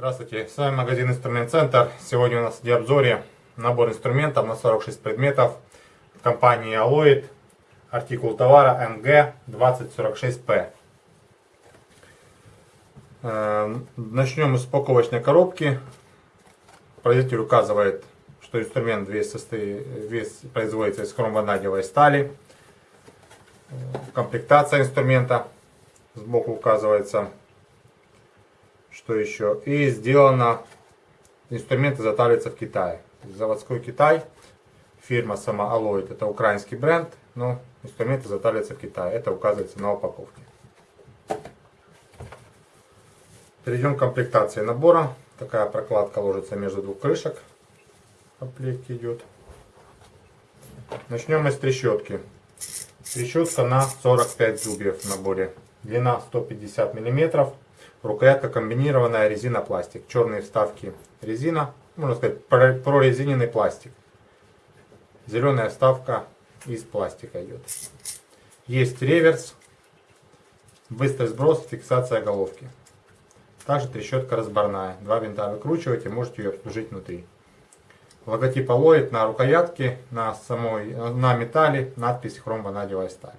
Здравствуйте, с вами магазин Инструмент Центр. Сегодня у нас в обзоре набор инструментов на 46 предметов компании Alloyd. Артикул товара MG2046P. Э, начнем с упаковочной коробки. Производитель указывает, что инструмент весь, состоит, весь производится из хромванадиевой стали. Комплектация инструмента сбоку указывается что еще? И сделано, инструменты затариваются в Китае. Заводской Китай, фирма сама Alloyd, это украинский бренд, но инструменты затариваются в Китае. Это указывается на упаковке. Перейдем к комплектации набора. Такая прокладка ложится между двух крышек. Комплект идет. Начнем мы с трещотки. Трещотка на 45 зубьев в наборе. Длина 150 миллиметров. Рукоятка комбинированная резина-пластик. Черные вставки резина, можно сказать прорезиненный пластик. Зеленая вставка из пластика идет. Есть реверс, быстрый сброс, фиксация головки. Также трещотка разборная. Два винта выкручиваете, можете ее обслужить внутри. Логотип Alloyd на рукоятке, на, самой, на металле, надпись хром ванадиевая сталь.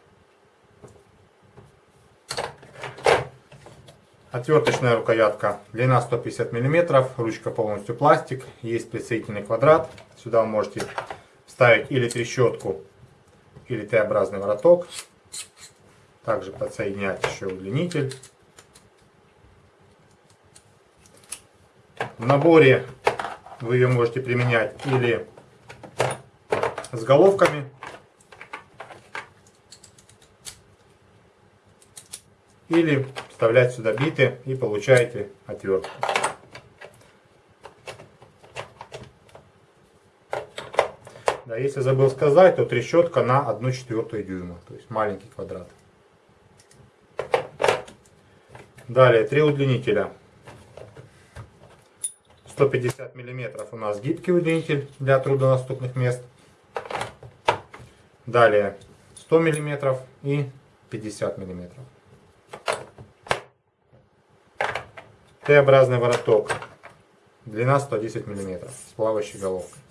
Отверточная рукоятка, длина 150 мм, ручка полностью пластик, есть присоединительный квадрат. Сюда вы можете вставить или трещотку, или Т-образный вороток. Также подсоединять еще удлинитель. В наборе вы ее можете применять или с головками, или вставлять сюда биты и получаете отвертку. Да, если забыл сказать, то трещотка на 1 четвертую дюйма, то есть маленький квадрат. Далее, три удлинителя. 150 миллиметров у нас гибкий удлинитель для труднодоступных мест. Далее 100 миллиметров и 50 миллиметров. Т-образный вороток. Длина 110 мм с плавающей головкой.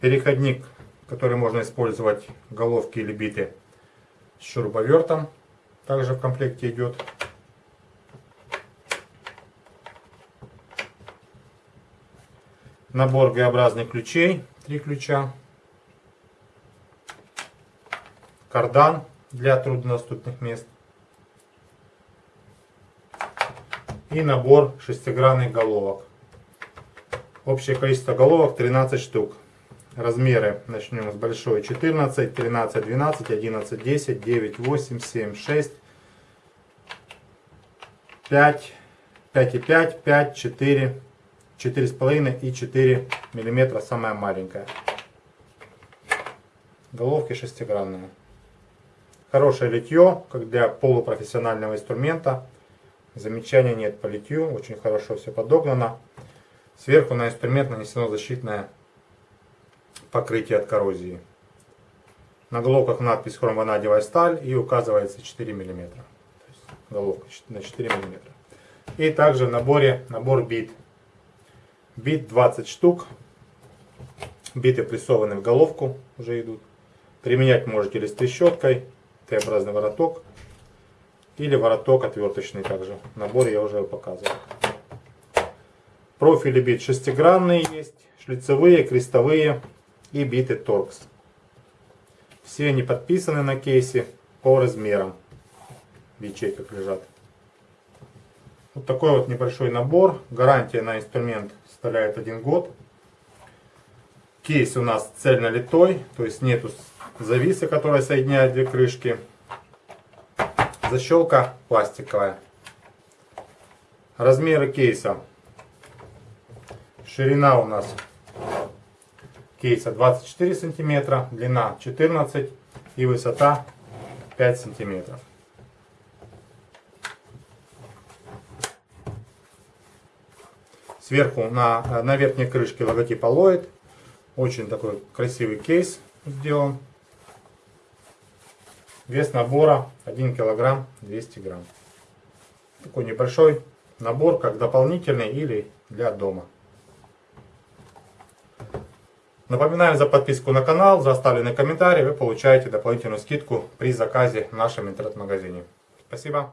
Переходник, который можно использовать головки или биты с шуруповертом. Также в комплекте идет. Набор Г-образных ключей. Три ключа. Кардан для труднодоступных мест. и набор шестигранных головок. Общее количество головок 13 штук. Размеры начнем с большой 14, 13, 12, 11, 10, 9, 8, 7, 6, 5, 5 и 5, 5, 4, 4,5 и 4 миллиметра самая маленькая. Головки шестигранные. Хорошее литье, как для полупрофессионального инструмента. Замечаний нет по литью, очень хорошо все подогнано. Сверху на инструмент нанесено защитное покрытие от коррозии. На головках надпись хромванадевая сталь и указывается 4 мм. Головка на 4 мм. И также в наборе набор бит. Бит 20 штук. Биты прессованы в головку уже идут. Применять можете или с трещоткой, Т-образный вороток, или вороток отверточный также. Набор я уже показывал. Профили бит шестигранные есть, шлицевые, крестовые и биты торкс. Все они подписаны на кейсе по размерам. В ячейках лежат. Вот такой вот небольшой набор. Гарантия на инструмент составляет один год. Кейс у нас цельно литой, то есть нету зависа, которая соединяет две крышки. Защелка пластиковая. Размеры кейса. Ширина у нас кейса 24 сантиметра, длина 14 и высота 5 сантиметров. Сверху на, на верхней крышке логотип Aloid. Очень такой красивый кейс сделан. Вес набора 1 килограмм 200 грамм. Такой небольшой набор, как дополнительный или для дома. Напоминаем за подписку на канал, за оставленный комментарий. Вы получаете дополнительную скидку при заказе в нашем интернет-магазине. Спасибо.